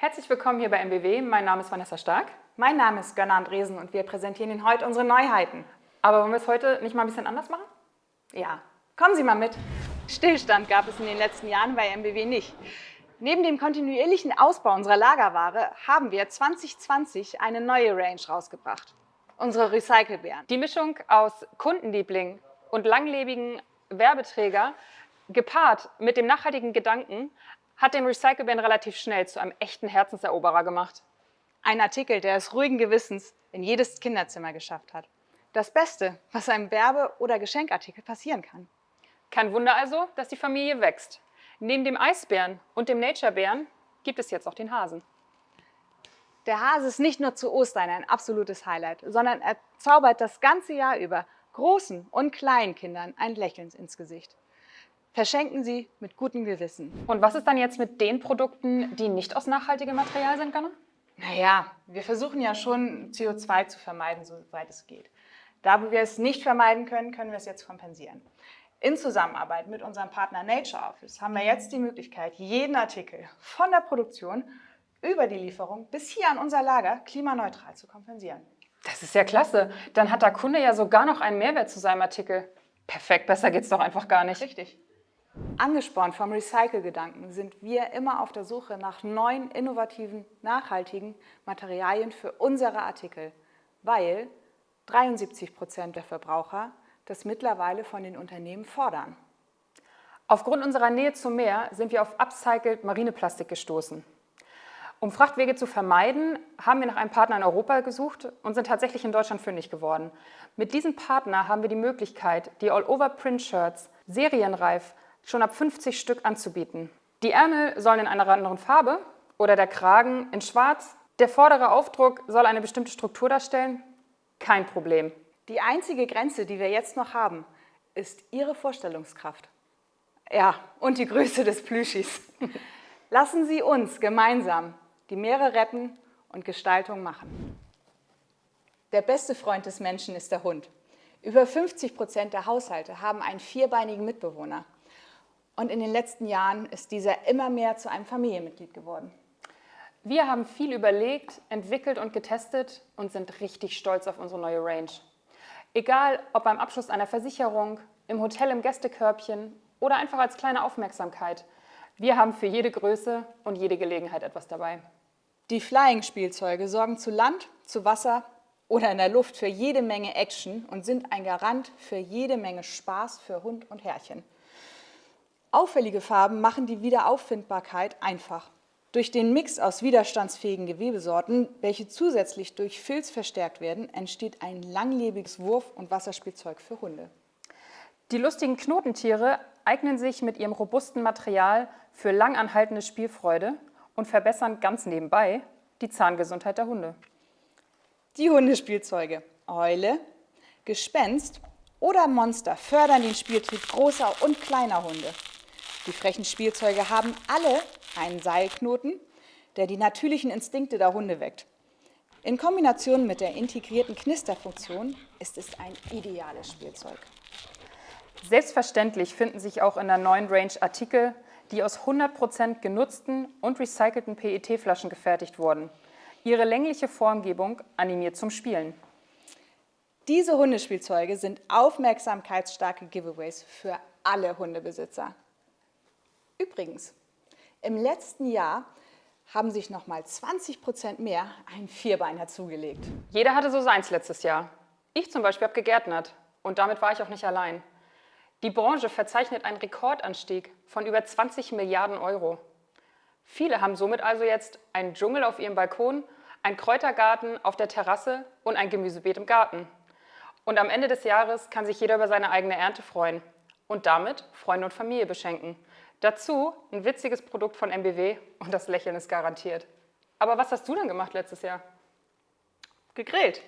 Herzlich willkommen hier bei MBW. Mein Name ist Vanessa Stark. Mein Name ist Gönner Andresen und wir präsentieren Ihnen heute unsere Neuheiten. Aber wollen wir es heute nicht mal ein bisschen anders machen? Ja, kommen Sie mal mit. Stillstand gab es in den letzten Jahren bei MBW nicht. Neben dem kontinuierlichen Ausbau unserer Lagerware haben wir 2020 eine neue Range rausgebracht. Unsere Recycelbären. Die Mischung aus Kundenliebling und langlebigen Werbeträger gepaart mit dem nachhaltigen Gedanken hat den Recycelbären relativ schnell zu einem echten Herzenseroberer gemacht. Ein Artikel, der es ruhigen Gewissens in jedes Kinderzimmer geschafft hat. Das Beste, was einem Werbe- oder Geschenkartikel passieren kann. Kein Wunder also, dass die Familie wächst. Neben dem Eisbären und dem Naturebären gibt es jetzt auch den Hasen. Der Hase ist nicht nur zu Ostern ein absolutes Highlight, sondern er zaubert das ganze Jahr über großen und kleinen Kindern ein Lächeln ins Gesicht. Verschenken Sie mit gutem Gewissen. Und was ist dann jetzt mit den Produkten, die nicht aus nachhaltigem Material sind, Ganna? Naja, wir versuchen ja schon CO2 zu vermeiden, soweit es geht. Da wo wir es nicht vermeiden können, können wir es jetzt kompensieren. In Zusammenarbeit mit unserem Partner Nature Office haben wir jetzt die Möglichkeit, jeden Artikel von der Produktion über die Lieferung bis hier an unser Lager klimaneutral zu kompensieren. Das ist ja klasse. Dann hat der Kunde ja sogar noch einen Mehrwert zu seinem Artikel. Perfekt, besser geht's doch einfach gar nicht. Richtig. Angespornt vom Recycle-Gedanken sind wir immer auf der Suche nach neuen, innovativen, nachhaltigen Materialien für unsere Artikel, weil 73 Prozent der Verbraucher das mittlerweile von den Unternehmen fordern. Aufgrund unserer Nähe zum Meer sind wir auf upcycled Marineplastik gestoßen. Um Frachtwege zu vermeiden, haben wir nach einem Partner in Europa gesucht und sind tatsächlich in Deutschland fündig geworden. Mit diesem Partner haben wir die Möglichkeit, die All-Over-Print-Shirts serienreif schon ab 50 Stück anzubieten. Die Ärmel sollen in einer anderen Farbe oder der Kragen in schwarz. Der vordere Aufdruck soll eine bestimmte Struktur darstellen. Kein Problem. Die einzige Grenze, die wir jetzt noch haben, ist Ihre Vorstellungskraft. Ja, und die Größe des Plüschis. Lassen Sie uns gemeinsam die Meere retten und Gestaltung machen. Der beste Freund des Menschen ist der Hund. Über 50 Prozent der Haushalte haben einen vierbeinigen Mitbewohner. Und in den letzten Jahren ist dieser immer mehr zu einem Familienmitglied geworden. Wir haben viel überlegt, entwickelt und getestet und sind richtig stolz auf unsere neue Range. Egal, ob beim Abschluss einer Versicherung, im Hotel im Gästekörbchen oder einfach als kleine Aufmerksamkeit. Wir haben für jede Größe und jede Gelegenheit etwas dabei. Die Flying-Spielzeuge sorgen zu Land, zu Wasser oder in der Luft für jede Menge Action und sind ein Garant für jede Menge Spaß für Hund und Herrchen. Auffällige Farben machen die Wiederauffindbarkeit einfach. Durch den Mix aus widerstandsfähigen Gewebesorten, welche zusätzlich durch Filz verstärkt werden, entsteht ein langlebiges Wurf- und Wasserspielzeug für Hunde. Die lustigen Knotentiere eignen sich mit ihrem robusten Material für langanhaltende Spielfreude und verbessern ganz nebenbei die Zahngesundheit der Hunde. Die Hundespielzeuge Eule, Gespenst oder Monster fördern den Spieltrieb großer und kleiner Hunde. Die frechen Spielzeuge haben alle einen Seilknoten, der die natürlichen Instinkte der Hunde weckt. In Kombination mit der integrierten Knisterfunktion ist es ein ideales Spielzeug. Selbstverständlich finden sich auch in der neuen Range Artikel, die aus 100% genutzten und recycelten PET-Flaschen gefertigt wurden. Ihre längliche Formgebung animiert zum Spielen. Diese Hundespielzeuge sind aufmerksamkeitsstarke Giveaways für alle Hundebesitzer. Übrigens, im letzten Jahr haben sich noch mal 20 Prozent mehr ein Vierbeiner zugelegt. Jeder hatte so seins letztes Jahr. Ich zum Beispiel habe gegärtnert und damit war ich auch nicht allein. Die Branche verzeichnet einen Rekordanstieg von über 20 Milliarden Euro. Viele haben somit also jetzt einen Dschungel auf ihrem Balkon, einen Kräutergarten auf der Terrasse und ein Gemüsebeet im Garten. Und am Ende des Jahres kann sich jeder über seine eigene Ernte freuen und damit Freunde und Familie beschenken. Dazu ein witziges Produkt von MBW und das Lächeln ist garantiert. Aber was hast du denn gemacht letztes Jahr? Gegrillt.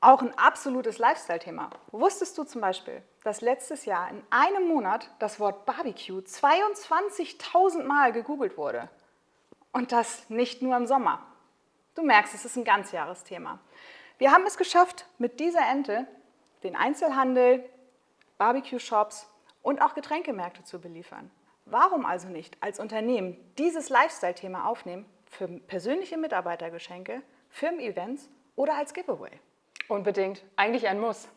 Auch ein absolutes Lifestyle-Thema. Wusstest du zum Beispiel, dass letztes Jahr in einem Monat das Wort Barbecue 22.000 Mal gegoogelt wurde? Und das nicht nur im Sommer. Du merkst, es ist ein Ganzjahresthema. Wir haben es geschafft, mit dieser Ente den Einzelhandel, Barbecue-Shops und auch Getränkemärkte zu beliefern. Warum also nicht als Unternehmen dieses Lifestyle-Thema aufnehmen für persönliche Mitarbeitergeschenke, Firmen-Events oder als Giveaway? Unbedingt. Eigentlich ein Muss.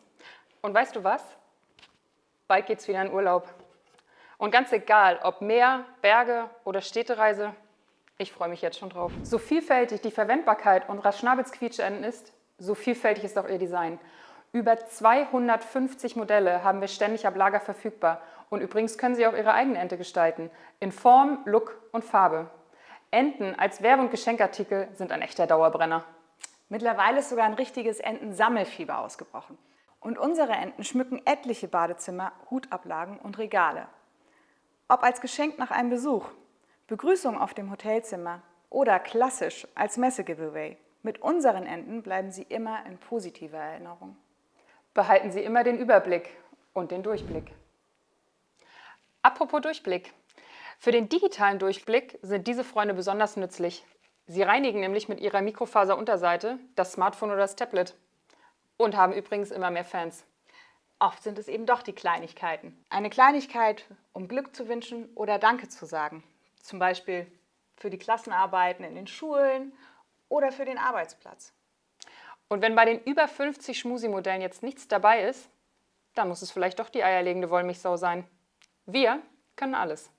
Und weißt du was? Bald geht's wieder in Urlaub. Und ganz egal, ob Meer, Berge oder Städtereise, ich freue mich jetzt schon drauf. So vielfältig die Verwendbarkeit unserer Schnabelsquietscheenten ist, so vielfältig ist auch ihr Design. Über 250 Modelle haben wir ständig ab Lager verfügbar. Und übrigens können Sie auch Ihre eigene Ente gestalten. In Form, Look und Farbe. Enten als Werbe- und Geschenkartikel sind ein echter Dauerbrenner. Mittlerweile ist sogar ein richtiges Entensammelfieber ausgebrochen. Und unsere Enten schmücken etliche Badezimmer, Hutablagen und Regale. Ob als Geschenk nach einem Besuch, Begrüßung auf dem Hotelzimmer oder klassisch als Messe-Giveaway. Mit unseren Enten bleiben Sie immer in positiver Erinnerung. Behalten Sie immer den Überblick und den Durchblick. Apropos Durchblick. Für den digitalen Durchblick sind diese Freunde besonders nützlich. Sie reinigen nämlich mit ihrer Mikrofaserunterseite das Smartphone oder das Tablet und haben übrigens immer mehr Fans. Oft sind es eben doch die Kleinigkeiten. Eine Kleinigkeit, um Glück zu wünschen oder Danke zu sagen. Zum Beispiel für die Klassenarbeiten in den Schulen oder für den Arbeitsplatz. Und wenn bei den über 50 Schmusi-Modellen jetzt nichts dabei ist, dann muss es vielleicht doch die eierlegende Wollmilchsau sein. Wir können alles.